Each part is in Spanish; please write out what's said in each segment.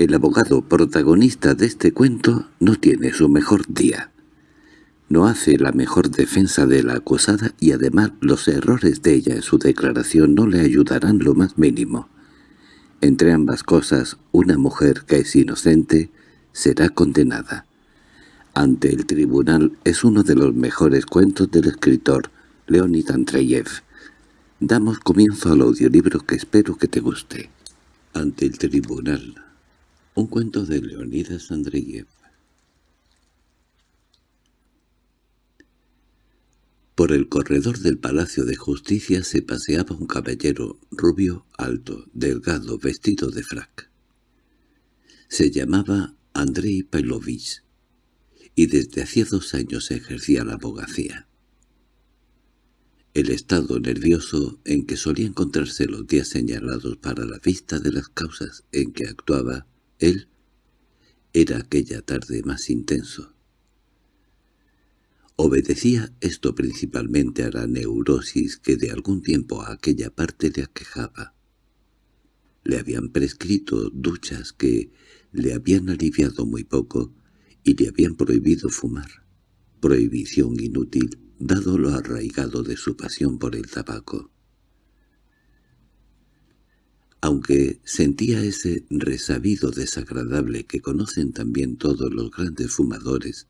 El abogado protagonista de este cuento no tiene su mejor día. No hace la mejor defensa de la acusada y además los errores de ella en su declaración no le ayudarán lo más mínimo. Entre ambas cosas, una mujer que es inocente será condenada. Ante el tribunal es uno de los mejores cuentos del escritor Leonid Andreyev. Damos comienzo al audiolibro que espero que te guste. Ante el tribunal. Un cuento de Leonidas Andreyev. Por el corredor del Palacio de Justicia se paseaba un caballero rubio, alto, delgado, vestido de frac. Se llamaba Andrei Pavlovich y desde hacía dos años ejercía la abogacía. El estado nervioso en que solía encontrarse los días señalados para la vista de las causas en que actuaba él era aquella tarde más intenso. Obedecía esto principalmente a la neurosis que de algún tiempo a aquella parte le aquejaba. Le habían prescrito duchas que le habían aliviado muy poco y le habían prohibido fumar. Prohibición inútil, dado lo arraigado de su pasión por el tabaco. Aunque sentía ese resabido desagradable que conocen también todos los grandes fumadores,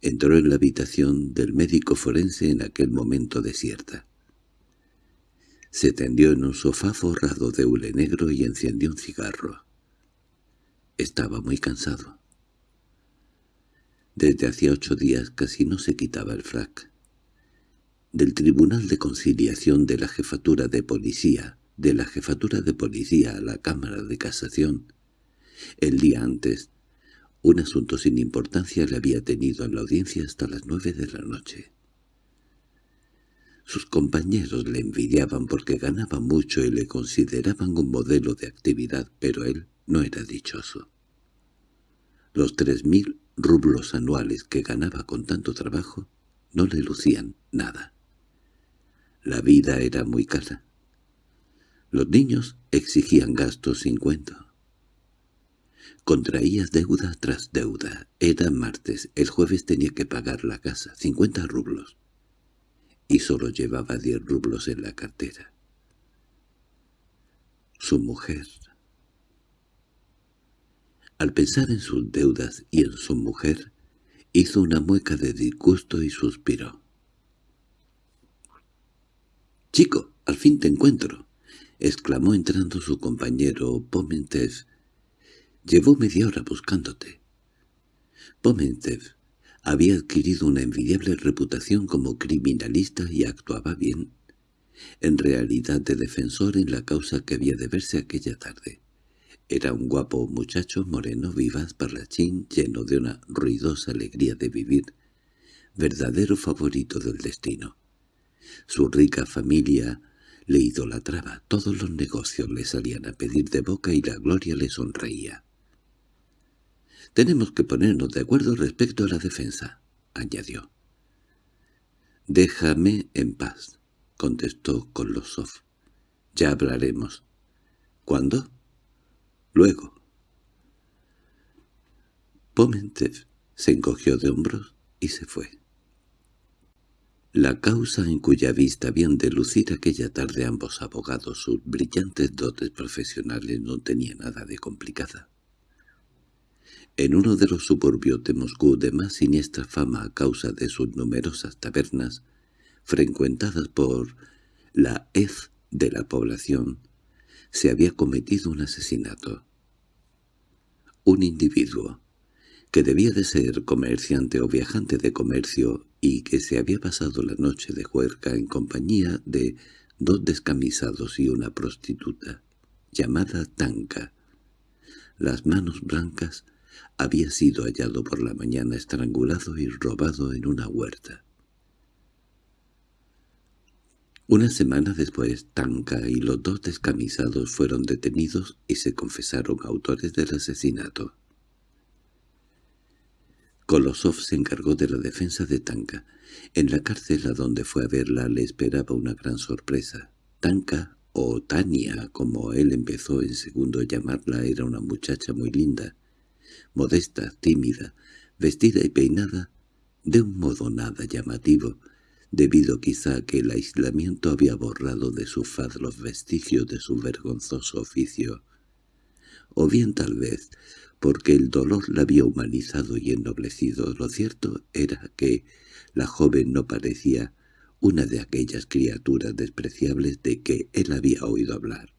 entró en la habitación del médico forense en aquel momento desierta. Se tendió en un sofá forrado de hule negro y encendió un cigarro. Estaba muy cansado. Desde hacía ocho días casi no se quitaba el frac. Del Tribunal de Conciliación de la Jefatura de Policía, de la Jefatura de Policía a la Cámara de Casación, el día antes, un asunto sin importancia le había tenido en la audiencia hasta las nueve de la noche. Sus compañeros le envidiaban porque ganaba mucho y le consideraban un modelo de actividad, pero él no era dichoso. Los tres mil rublos anuales que ganaba con tanto trabajo no le lucían nada. La vida era muy cara. Los niños exigían gastos sin cuento. Contraía deuda tras deuda. Era martes, el jueves tenía que pagar la casa, cincuenta rublos. Y solo llevaba diez rublos en la cartera. Su mujer. Al pensar en sus deudas y en su mujer, hizo una mueca de disgusto y suspiró. —¡Chico, al fin te encuentro! —exclamó entrando su compañero Pomentev, Llevó media hora buscándote. Pomentev había adquirido una envidiable reputación como criminalista y actuaba bien, en realidad de defensor en la causa que había de verse aquella tarde. Era un guapo muchacho moreno, vivaz, parlachín, lleno de una ruidosa alegría de vivir, verdadero favorito del destino. Su rica familia le idolatraba, todos los negocios le salían a pedir de boca y la gloria le sonreía. «Tenemos que ponernos de acuerdo respecto a la defensa», añadió. «Déjame en paz», contestó Kolosov. «Ya hablaremos». «¿Cuándo?» «Luego». Pomentev se encogió de hombros y se fue. La causa en cuya vista habían de lucir aquella tarde ambos abogados sus brillantes dotes profesionales no tenía nada de complicada. En uno de los suburbios de Moscú de más siniestra fama a causa de sus numerosas tabernas, frecuentadas por la hez de la población, se había cometido un asesinato. Un individuo, que debía de ser comerciante o viajante de comercio y que se había pasado la noche de juerga en compañía de dos descamisados y una prostituta, llamada Tanka. Las manos blancas había sido hallado por la mañana estrangulado y robado en una huerta. Una semana después, Tanka y los dos descamisados fueron detenidos y se confesaron autores del asesinato. Kolosov se encargó de la defensa de Tanka. En la cárcel a donde fue a verla le esperaba una gran sorpresa. Tanka o Tania, como él empezó en segundo a llamarla, era una muchacha muy linda, modesta, tímida, vestida y peinada de un modo nada llamativo, debido quizá a que el aislamiento había borrado de su faz los vestigios de su vergonzoso oficio, o bien tal vez porque el dolor la había humanizado y ennoblecido. Lo cierto era que la joven no parecía una de aquellas criaturas despreciables de que él había oído hablar.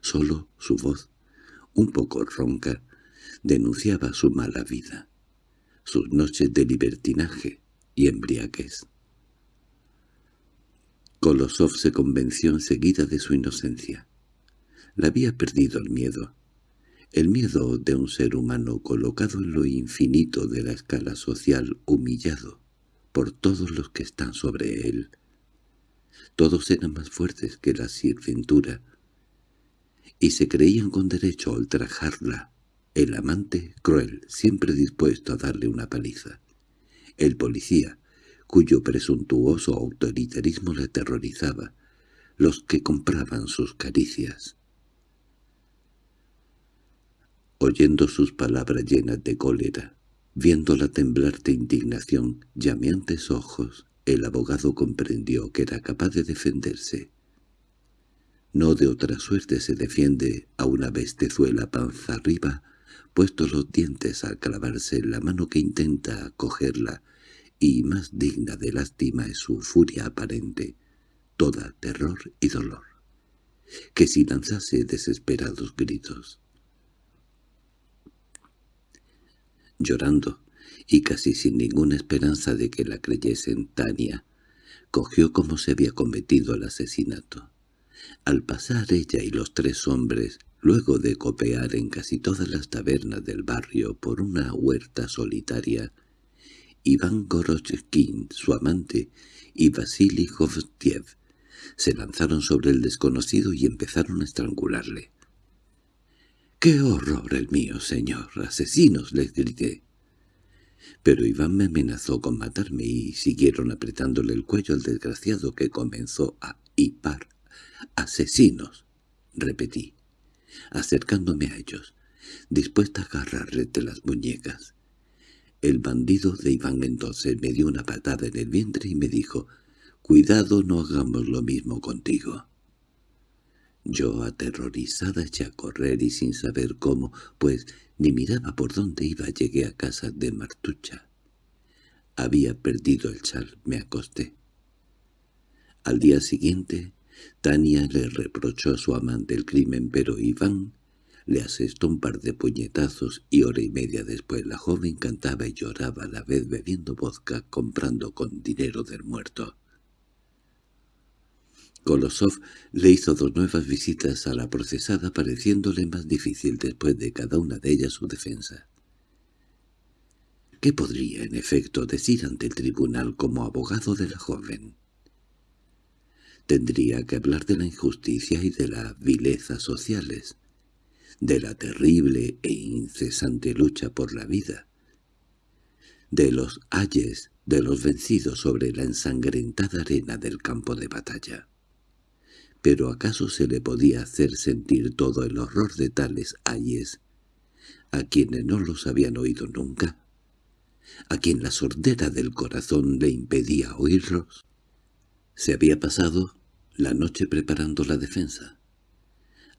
Solo su voz, un poco ronca, denunciaba su mala vida, sus noches de libertinaje y embriaguez. Kolosov se convenció enseguida de su inocencia. La había perdido el miedo. El miedo de un ser humano colocado en lo infinito de la escala social humillado por todos los que están sobre él. Todos eran más fuertes que la sirventura, y se creían con derecho a ultrajarla, el amante cruel, siempre dispuesto a darle una paliza, el policía, cuyo presuntuoso autoritarismo le aterrorizaba, los que compraban sus caricias. Oyendo sus palabras llenas de cólera, Viéndola temblar de indignación, llameantes ojos, el abogado comprendió que era capaz de defenderse. No de otra suerte se defiende a una bestezuela panza arriba, puestos los dientes al clavarse la mano que intenta cogerla, y más digna de lástima es su furia aparente, toda terror y dolor, que si lanzase desesperados gritos. Llorando, y casi sin ninguna esperanza de que la creyesen Tania, cogió como se había cometido el asesinato. Al pasar ella y los tres hombres, luego de copear en casi todas las tabernas del barrio por una huerta solitaria, Iván Gorochkin, su amante, y Vasily Hovtiev se lanzaron sobre el desconocido y empezaron a estrangularle. —¡Qué horror el mío, señor! ¡Asesinos! —les grité. Pero Iván me amenazó con matarme y siguieron apretándole el cuello al desgraciado que comenzó a hipar. —¡Asesinos! —repetí, acercándome a ellos, dispuesta a agarrarle de las muñecas. El bandido de Iván entonces me dio una patada en el vientre y me dijo «Cuidado, no hagamos lo mismo contigo». Yo, aterrorizada, eché a correr y sin saber cómo, pues ni miraba por dónde iba, llegué a casa de Martucha. Había perdido el chal, me acosté. Al día siguiente, Tania le reprochó a su amante el crimen, pero Iván le asestó un par de puñetazos y hora y media después la joven cantaba y lloraba a la vez bebiendo vodka comprando con dinero del muerto. Kolosov le hizo dos nuevas visitas a la procesada pareciéndole más difícil después de cada una de ellas su defensa. ¿Qué podría, en efecto, decir ante el tribunal como abogado de la joven? Tendría que hablar de la injusticia y de la vileza sociales, de la terrible e incesante lucha por la vida, de los ayes de los vencidos sobre la ensangrentada arena del campo de batalla. ¿Pero acaso se le podía hacer sentir todo el horror de tales ayes a quienes no los habían oído nunca? ¿A quien la sordera del corazón le impedía oírlos? Se había pasado la noche preparando la defensa.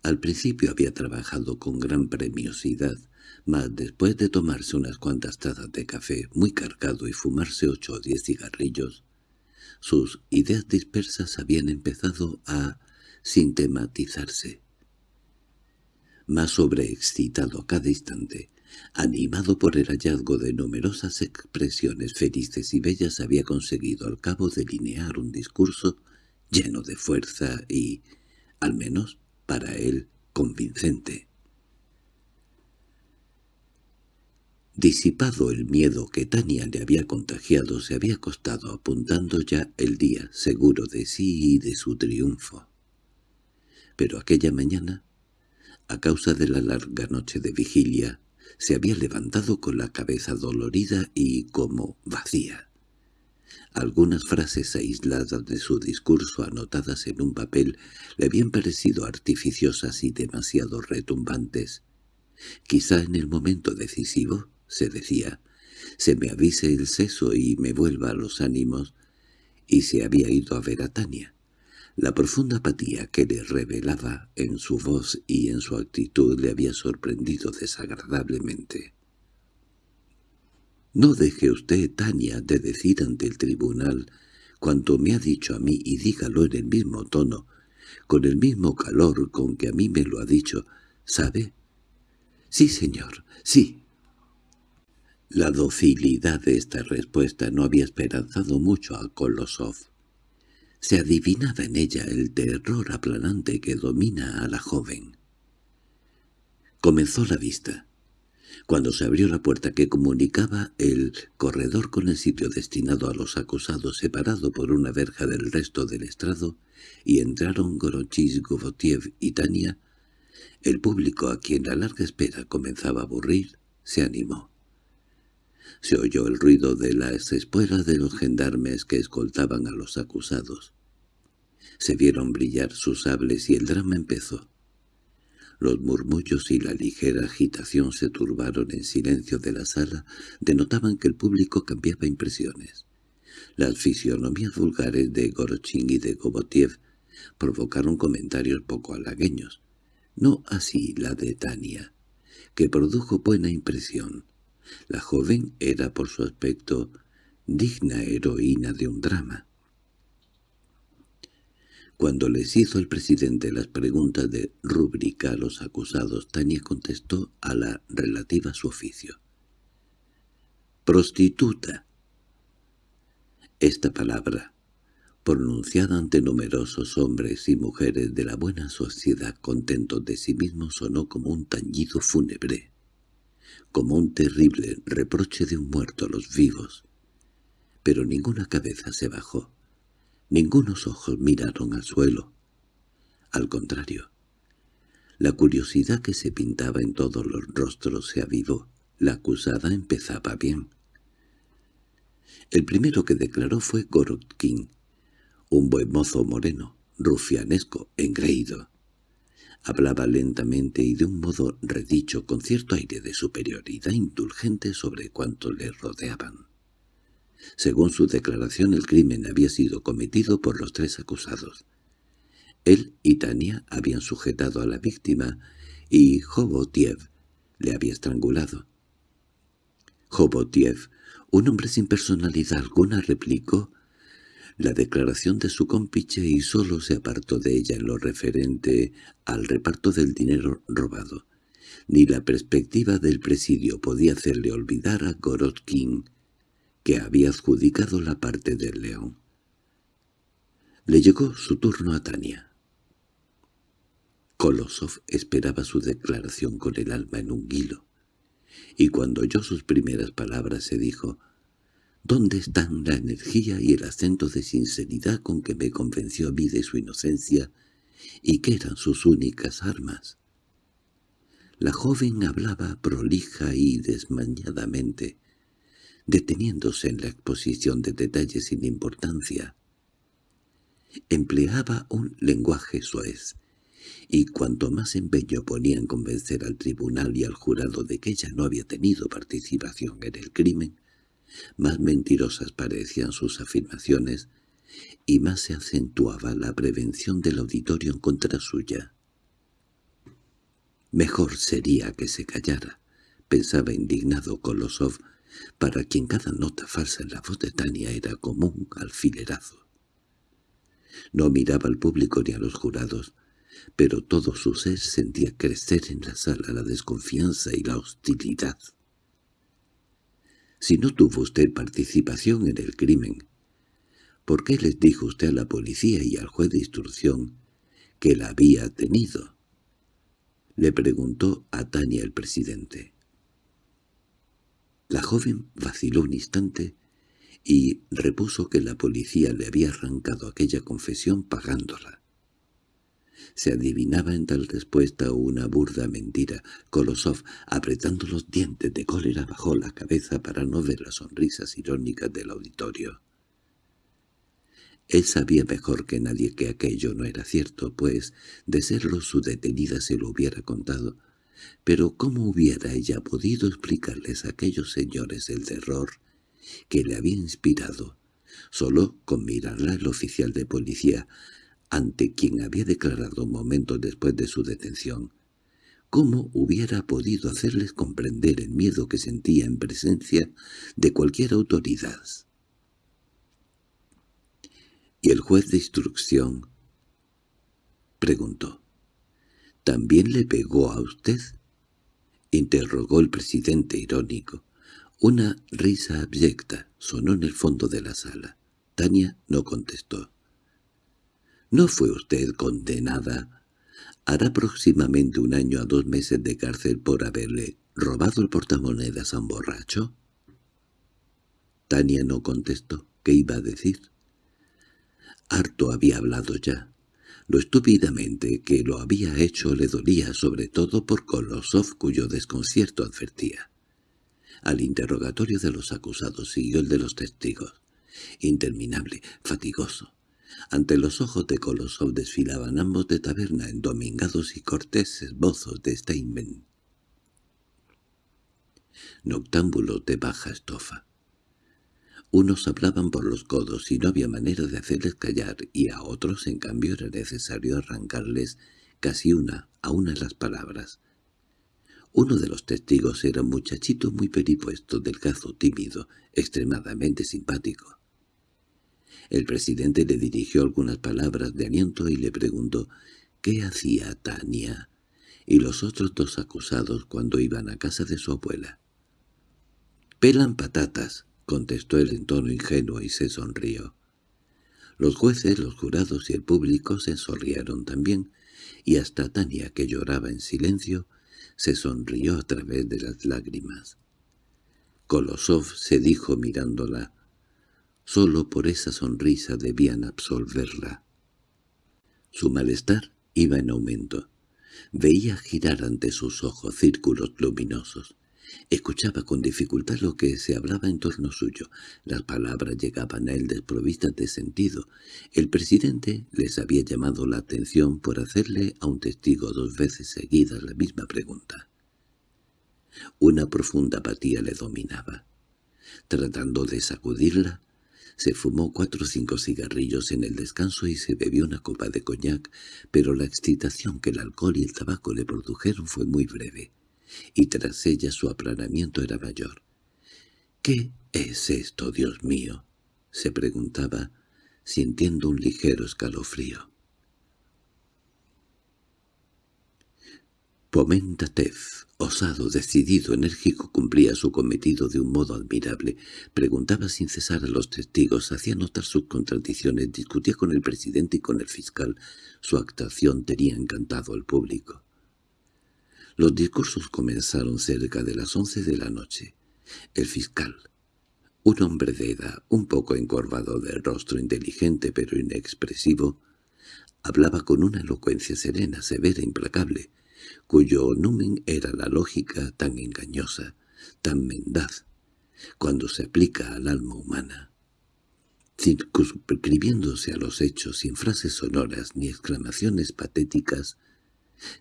Al principio había trabajado con gran premiosidad, mas después de tomarse unas cuantas tazas de café muy cargado y fumarse ocho o diez cigarrillos, sus ideas dispersas habían empezado a tematizarse. Más sobreexcitado a cada instante, animado por el hallazgo de numerosas expresiones felices y bellas, había conseguido al cabo delinear un discurso lleno de fuerza y, al menos para él, convincente. Disipado el miedo que Tania le había contagiado, se había acostado apuntando ya el día, seguro de sí y de su triunfo pero aquella mañana, a causa de la larga noche de vigilia, se había levantado con la cabeza dolorida y como vacía. Algunas frases aisladas de su discurso anotadas en un papel le habían parecido artificiosas y demasiado retumbantes. Quizá en el momento decisivo, se decía, se me avise el seso y me vuelva a los ánimos, y se había ido a ver a Tania. La profunda apatía que le revelaba en su voz y en su actitud le había sorprendido desagradablemente. «No deje usted, Tania, de decir ante el tribunal cuanto me ha dicho a mí y dígalo en el mismo tono, con el mismo calor con que a mí me lo ha dicho, ¿sabe?» «Sí, señor, sí». La docilidad de esta respuesta no había esperanzado mucho a Kolosov. Se adivinaba en ella el terror aplanante que domina a la joven. Comenzó la vista. Cuando se abrió la puerta que comunicaba el corredor con el sitio destinado a los acusados separado por una verja del resto del estrado, y entraron Gorochis, Govotiev y Tania, el público a quien la larga espera comenzaba a aburrir, se animó. Se oyó el ruido de las espuelas de los gendarmes que escoltaban a los acusados. Se vieron brillar sus sables y el drama empezó. Los murmullos y la ligera agitación se turbaron en silencio de la sala, denotaban que el público cambiaba impresiones. Las fisionomías vulgares de Gorochin y de Gobotiev provocaron comentarios poco halagueños. No así la de Tania, que produjo buena impresión. La joven era por su aspecto digna heroína de un drama. Cuando les hizo el presidente las preguntas de rúbrica a los acusados, Tania contestó a la relativa a su oficio. «Prostituta». Esta palabra, pronunciada ante numerosos hombres y mujeres de la buena sociedad contentos de sí mismos, sonó como un tañido fúnebre, como un terrible reproche de un muerto a los vivos. Pero ninguna cabeza se bajó. Ningunos ojos miraron al suelo. Al contrario, la curiosidad que se pintaba en todos los rostros se avivó. La acusada empezaba bien. El primero que declaró fue Gorotkin, un buen mozo moreno, rufianesco, engreído. Hablaba lentamente y de un modo redicho con cierto aire de superioridad indulgente sobre cuanto le rodeaban. Según su declaración el crimen había sido cometido por los tres acusados. Él y Tania habían sujetado a la víctima y Jobotiev le había estrangulado. Jobotiev, un hombre sin personalidad alguna, replicó la declaración de su compiche y solo se apartó de ella en lo referente al reparto del dinero robado. Ni la perspectiva del presidio podía hacerle olvidar a Gorotkin que había adjudicado la parte del león. Le llegó su turno a Tania. Kolosov esperaba su declaración con el alma en un hilo, y cuando oyó sus primeras palabras se dijo «¿Dónde están la energía y el acento de sinceridad con que me convenció a mí de su inocencia y que eran sus únicas armas?» La joven hablaba prolija y desmañadamente, deteniéndose en la exposición de detalles sin importancia. Empleaba un lenguaje suez, y cuanto más empeño ponía en convencer al tribunal y al jurado de que ella no había tenido participación en el crimen, más mentirosas parecían sus afirmaciones y más se acentuaba la prevención del auditorio en contra suya. Mejor sería que se callara, pensaba indignado Kolosov, para quien cada nota falsa en la voz de Tania era como un alfilerazo. No miraba al público ni a los jurados, pero todo su ser sentía crecer en la sala la desconfianza y la hostilidad. Si no tuvo usted participación en el crimen, ¿por qué les dijo usted a la policía y al juez de instrucción que la había tenido? Le preguntó a Tania el presidente. La joven vaciló un instante y repuso que la policía le había arrancado aquella confesión pagándola. Se adivinaba en tal respuesta una burda mentira. Kolosov, apretando los dientes de cólera, bajó la cabeza para no ver las sonrisas irónicas del auditorio. Él sabía mejor que nadie que aquello no era cierto, pues, de serlo su detenida se lo hubiera contado. Pero ¿cómo hubiera ella podido explicarles a aquellos señores el terror que le había inspirado? Solo con mirarla el oficial de policía, ante quien había declarado momentos después de su detención. ¿Cómo hubiera podido hacerles comprender el miedo que sentía en presencia de cualquier autoridad? ¿Y el juez de instrucción? Preguntó. ¿También le pegó a usted? Interrogó el presidente irónico. Una risa abyecta sonó en el fondo de la sala. Tania no contestó. ¿No fue usted condenada? Hará próximamente un año a dos meses de cárcel por haberle robado el portamonedas a un borracho. Tania no contestó. ¿Qué iba a decir? Harto había hablado ya. Lo estúpidamente que lo había hecho le dolía sobre todo por Kolosov cuyo desconcierto advertía. Al interrogatorio de los acusados siguió el de los testigos. Interminable, fatigoso. Ante los ojos de Kolosov desfilaban ambos de taberna endomingados y corteses bozos de Steinben. Noctámbulos de baja estofa. Unos hablaban por los codos y no había manera de hacerles callar, y a otros, en cambio, era necesario arrancarles casi una a una las palabras. Uno de los testigos era un muchachito muy peripuesto, delgado, tímido, extremadamente simpático. El presidente le dirigió algunas palabras de aliento y le preguntó ¿qué hacía Tania? y los otros dos acusados cuando iban a casa de su abuela. «Pelan patatas», contestó él en tono ingenuo y se sonrió. Los jueces, los jurados y el público se sonrieron también, y hasta Tania, que lloraba en silencio, se sonrió a través de las lágrimas. Kolosov se dijo mirándola. Solo por esa sonrisa debían absolverla. Su malestar iba en aumento. Veía girar ante sus ojos círculos luminosos. Escuchaba con dificultad lo que se hablaba en torno suyo. Las palabras llegaban a él desprovistas de sentido. El presidente les había llamado la atención por hacerle a un testigo dos veces seguidas la misma pregunta. Una profunda apatía le dominaba. Tratando de sacudirla, se fumó cuatro o cinco cigarrillos en el descanso y se bebió una copa de coñac, pero la excitación que el alcohol y el tabaco le produjeron fue muy breve y tras ella su aplanamiento era mayor. —¿Qué es esto, Dios mío? —se preguntaba, sintiendo un ligero escalofrío. Pomentatev, osado, decidido, enérgico, cumplía su cometido de un modo admirable. Preguntaba sin cesar a los testigos, hacía notar sus contradicciones, discutía con el presidente y con el fiscal. Su actuación tenía encantado al público. Los discursos comenzaron cerca de las once de la noche. El fiscal, un hombre de edad, un poco encorvado de rostro inteligente pero inexpresivo, hablaba con una elocuencia serena, severa, implacable, cuyo numen era la lógica tan engañosa, tan mendaz, cuando se aplica al alma humana. Circunscribiéndose a los hechos sin frases sonoras ni exclamaciones patéticas,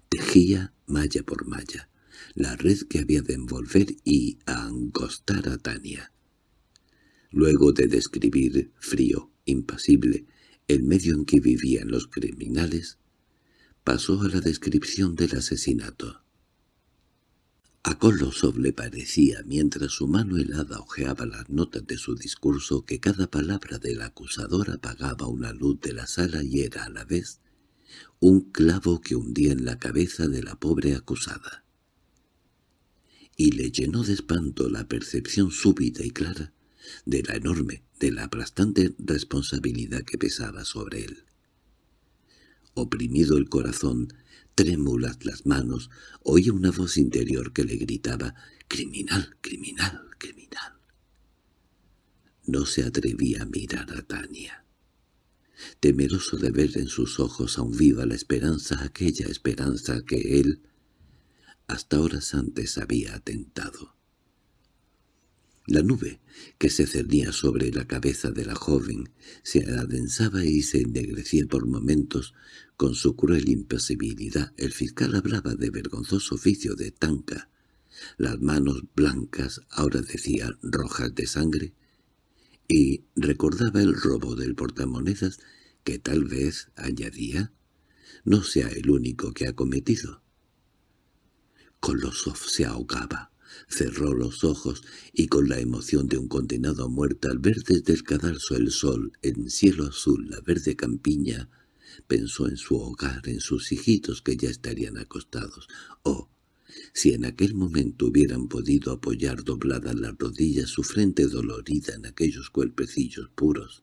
Tejía malla por malla, la red que había de envolver y angostar a Tania. Luego de describir, frío, impasible, el medio en que vivían los criminales, pasó a la descripción del asesinato. A Kolosov le parecía, mientras su mano helada ojeaba las notas de su discurso, que cada palabra del acusador apagaba una luz de la sala y era a la vez un clavo que hundía en la cabeza de la pobre acusada. Y le llenó de espanto la percepción súbita y clara de la enorme, de la aplastante responsabilidad que pesaba sobre él. Oprimido el corazón, trémulas las manos, oía una voz interior que le gritaba «¡Criminal, criminal, criminal!». No se atrevía a mirar a Tania temeroso de ver en sus ojos aún viva la esperanza, aquella esperanza que él hasta horas antes había atentado. La nube, que se cernía sobre la cabeza de la joven, se adensaba y se ennegrecía por momentos con su cruel impasibilidad. El fiscal hablaba de vergonzoso oficio de tanca. Las manos blancas ahora decían rojas de sangre, y recordaba el robo del portamonedas que tal vez, añadía, no sea el único que ha cometido. Kolosov se ahogaba. Cerró los ojos y con la emoción de un condenado a muerte al ver desde el cadalso el sol, en cielo azul, la verde campiña, pensó en su hogar, en sus hijitos que ya estarían acostados. Oh, si en aquel momento hubieran podido apoyar dobladas las rodillas su frente dolorida en aquellos cuerpecillos puros,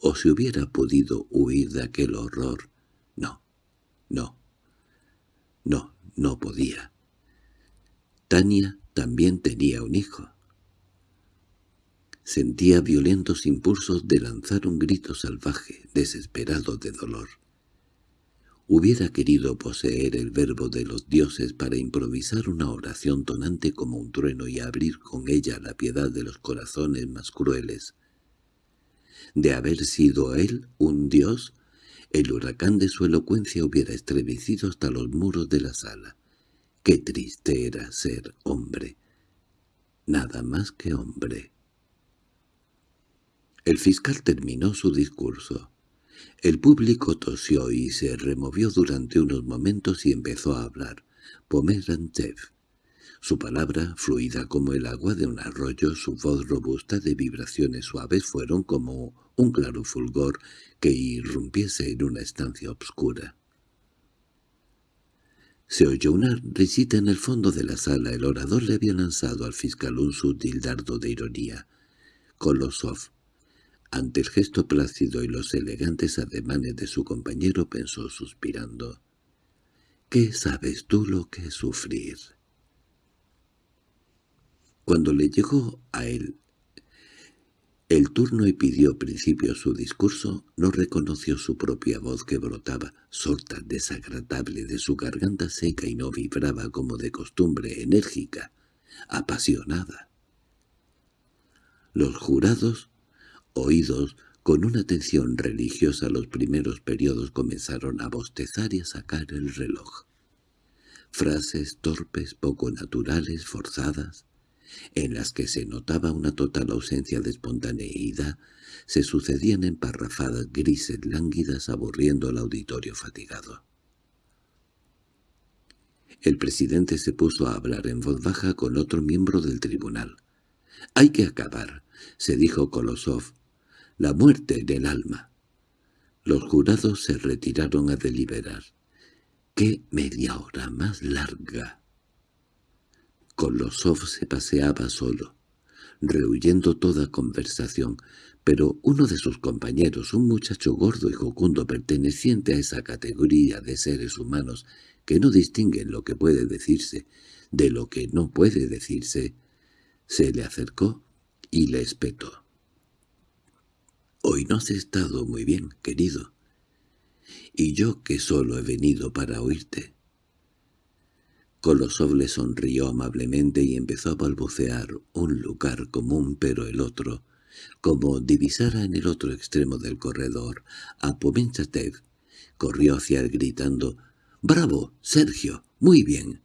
o si hubiera podido huir de aquel horror. No, no, no, no podía. Tania también tenía un hijo. Sentía violentos impulsos de lanzar un grito salvaje, desesperado de dolor. Hubiera querido poseer el verbo de los dioses para improvisar una oración tonante como un trueno y abrir con ella la piedad de los corazones más crueles. De haber sido él un dios, el huracán de su elocuencia hubiera estremecido hasta los muros de la sala. Qué triste era ser hombre. Nada más que hombre. El fiscal terminó su discurso. El público tosió y se removió durante unos momentos y empezó a hablar. Pomerantev. Su palabra, fluida como el agua de un arroyo, su voz robusta de vibraciones suaves fueron como un claro fulgor que irrumpiese en una estancia oscura. Se oyó una risita en el fondo de la sala. El orador le había lanzado al fiscal un sutil dardo de ironía. Kolosov, ante el gesto plácido y los elegantes ademanes de su compañero, pensó suspirando. «¿Qué sabes tú lo que es sufrir?» Cuando le llegó a él el turno y pidió principio su discurso, no reconoció su propia voz que brotaba, sorta, desagradable de su garganta seca y no vibraba como de costumbre, enérgica, apasionada. Los jurados, oídos con una atención religiosa los primeros periodos comenzaron a bostezar y a sacar el reloj. Frases torpes, poco naturales, forzadas, en las que se notaba una total ausencia de espontaneidad, se sucedían en parrafadas grises lánguidas aburriendo al auditorio fatigado. El presidente se puso a hablar en voz baja con otro miembro del tribunal. «Hay que acabar», se dijo Kolosov, «la muerte del alma». Los jurados se retiraron a deliberar. «¡Qué media hora más larga!» Kolosov se paseaba solo, rehuyendo toda conversación, pero uno de sus compañeros, un muchacho gordo y jocundo perteneciente a esa categoría de seres humanos que no distinguen lo que puede decirse de lo que no puede decirse, se le acercó y le espetó. «Hoy no has estado muy bien, querido, y yo que solo he venido para oírte. Kolosov le sonrió amablemente y empezó a balbucear un lugar común pero el otro, como divisara en el otro extremo del corredor a Pomenchatev, corrió hacia él gritando «¡Bravo, Sergio! ¡Muy bien!».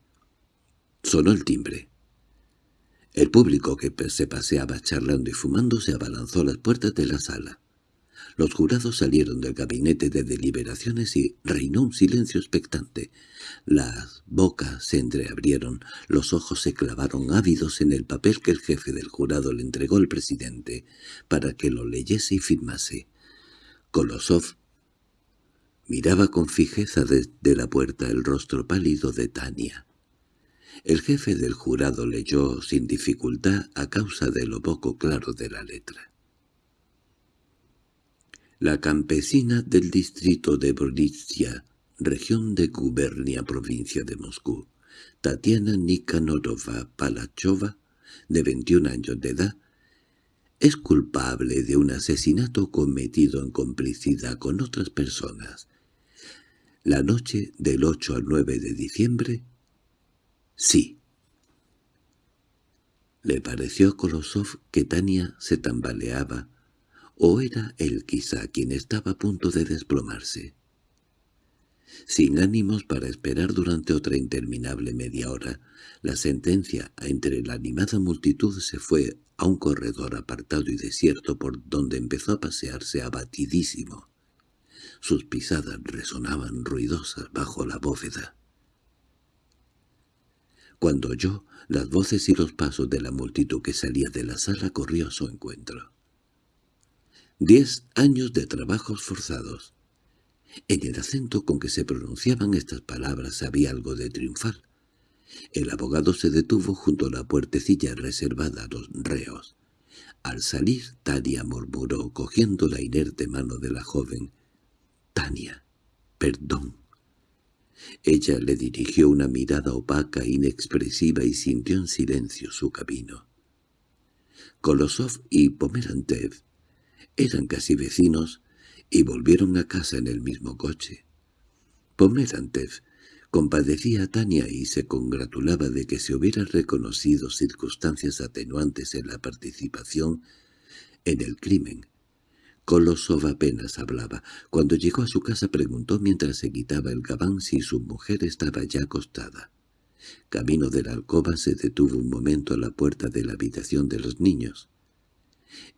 Sonó el timbre. El público que se paseaba charlando y fumando se abalanzó a las puertas de la sala. Los jurados salieron del gabinete de deliberaciones y reinó un silencio expectante. Las bocas se entreabrieron, los ojos se clavaron ávidos en el papel que el jefe del jurado le entregó al presidente para que lo leyese y firmase. Kolosov miraba con fijeza desde la puerta el rostro pálido de Tania. El jefe del jurado leyó sin dificultad a causa de lo poco claro de la letra. La campesina del distrito de Broditsia, región de Gubernia, provincia de Moscú, Tatiana Nikanorova Palachova, de 21 años de edad, es culpable de un asesinato cometido en complicidad con otras personas. La noche del 8 al 9 de diciembre, sí. Le pareció a Kolosov que Tania se tambaleaba, o era él quizá quien estaba a punto de desplomarse. Sin ánimos para esperar durante otra interminable media hora, la sentencia entre la animada multitud se fue a un corredor apartado y desierto por donde empezó a pasearse abatidísimo. Sus pisadas resonaban ruidosas bajo la bóveda. Cuando oyó las voces y los pasos de la multitud que salía de la sala, corrió a su encuentro. Diez años de trabajos forzados. En el acento con que se pronunciaban estas palabras había algo de triunfal. El abogado se detuvo junto a la puertecilla reservada a los reos. Al salir, Tania murmuró, cogiendo la inerte mano de la joven. «Tania, perdón». Ella le dirigió una mirada opaca, inexpresiva, y sintió en silencio su camino. Kolosov y Pomerantev eran casi vecinos y volvieron a casa en el mismo coche. Pomerantev compadecía a Tania y se congratulaba de que se hubieran reconocido circunstancias atenuantes en la participación en el crimen, Kolosov apenas hablaba. Cuando llegó a su casa preguntó mientras se quitaba el gabán si su mujer estaba ya acostada. Camino de la alcoba se detuvo un momento a la puerta de la habitación de los niños.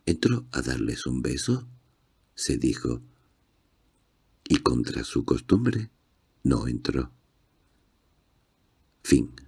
¿Entró a darles un beso? se dijo. Y contra su costumbre, no entró. Fin